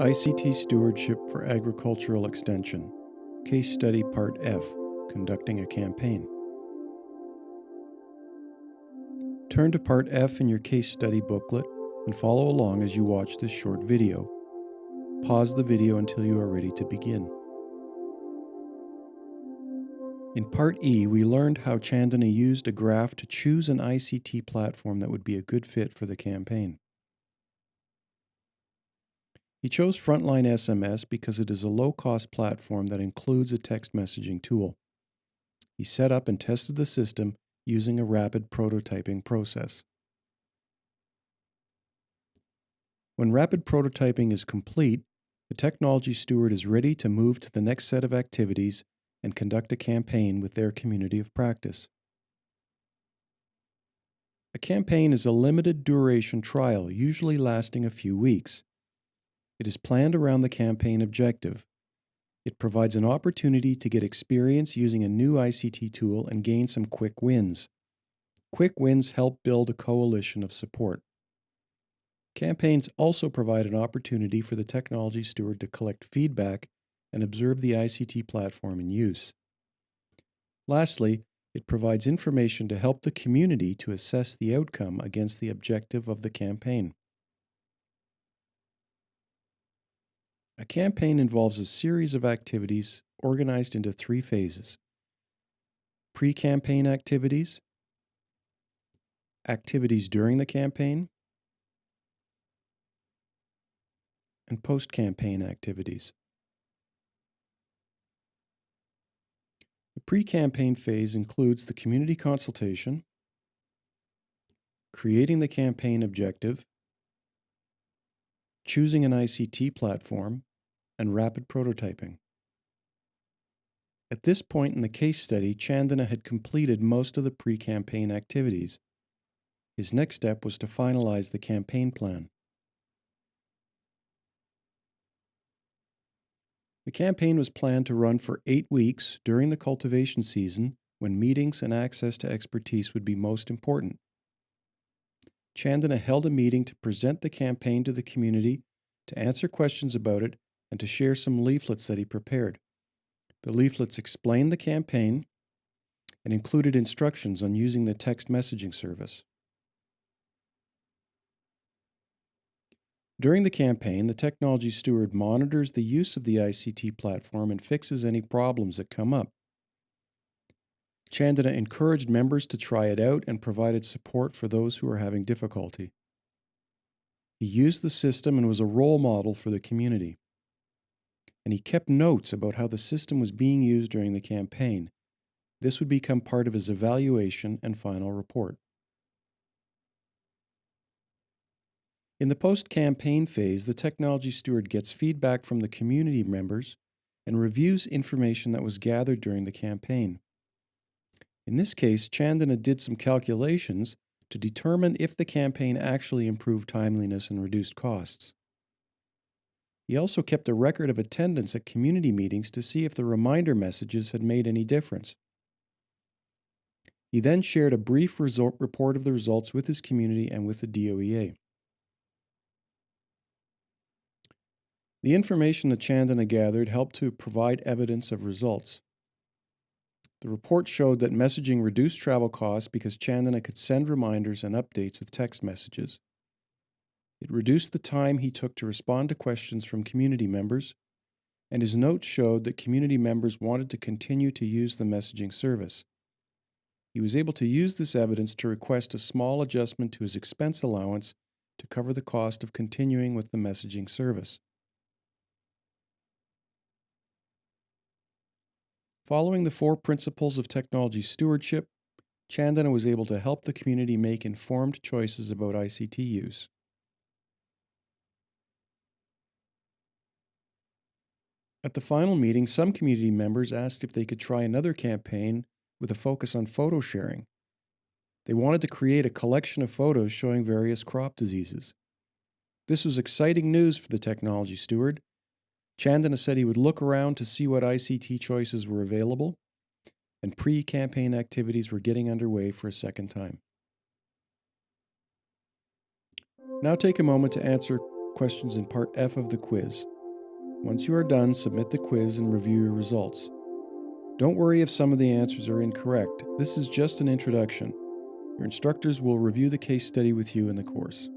ICT Stewardship for Agricultural Extension, Case Study Part F Conducting a Campaign. Turn to Part F in your case study booklet and follow along as you watch this short video. Pause the video until you are ready to begin. In Part E, we learned how Chandana used a graph to choose an ICT platform that would be a good fit for the campaign. He chose Frontline SMS because it is a low cost platform that includes a text messaging tool. He set up and tested the system using a rapid prototyping process. When rapid prototyping is complete, the technology steward is ready to move to the next set of activities and conduct a campaign with their community of practice. A campaign is a limited duration trial, usually lasting a few weeks. It is planned around the campaign objective. It provides an opportunity to get experience using a new ICT tool and gain some quick wins. Quick wins help build a coalition of support. Campaigns also provide an opportunity for the technology steward to collect feedback and observe the ICT platform in use. Lastly, it provides information to help the community to assess the outcome against the objective of the campaign. A campaign involves a series of activities organized into three phases. Pre campaign activities, activities during the campaign, and post campaign activities. The pre campaign phase includes the community consultation, creating the campaign objective, choosing an ICT platform, and rapid prototyping. At this point in the case study, Chandana had completed most of the pre campaign activities. His next step was to finalize the campaign plan. The campaign was planned to run for eight weeks during the cultivation season when meetings and access to expertise would be most important. Chandana held a meeting to present the campaign to the community, to answer questions about it, and to share some leaflets that he prepared. The leaflets explained the campaign and included instructions on using the text messaging service. During the campaign, the technology steward monitors the use of the ICT platform and fixes any problems that come up. Chandana encouraged members to try it out and provided support for those who are having difficulty. He used the system and was a role model for the community and he kept notes about how the system was being used during the campaign. This would become part of his evaluation and final report. In the post campaign phase, the technology steward gets feedback from the community members and reviews information that was gathered during the campaign. In this case, Chandana did some calculations to determine if the campaign actually improved timeliness and reduced costs. He also kept a record of attendance at community meetings to see if the reminder messages had made any difference. He then shared a brief report of the results with his community and with the DOEA. The information that Chandana gathered helped to provide evidence of results. The report showed that messaging reduced travel costs because Chandana could send reminders and updates with text messages. It reduced the time he took to respond to questions from community members, and his notes showed that community members wanted to continue to use the messaging service. He was able to use this evidence to request a small adjustment to his expense allowance to cover the cost of continuing with the messaging service. Following the four principles of technology stewardship, Chandana was able to help the community make informed choices about ICT use. At the final meeting, some community members asked if they could try another campaign with a focus on photo sharing. They wanted to create a collection of photos showing various crop diseases. This was exciting news for the technology steward. Chandana said he would look around to see what ICT choices were available, and pre campaign activities were getting underway for a second time. Now take a moment to answer questions in Part F of the quiz. Once you are done, submit the quiz and review your results. Don't worry if some of the answers are incorrect. This is just an introduction. Your instructors will review the case study with you in the course.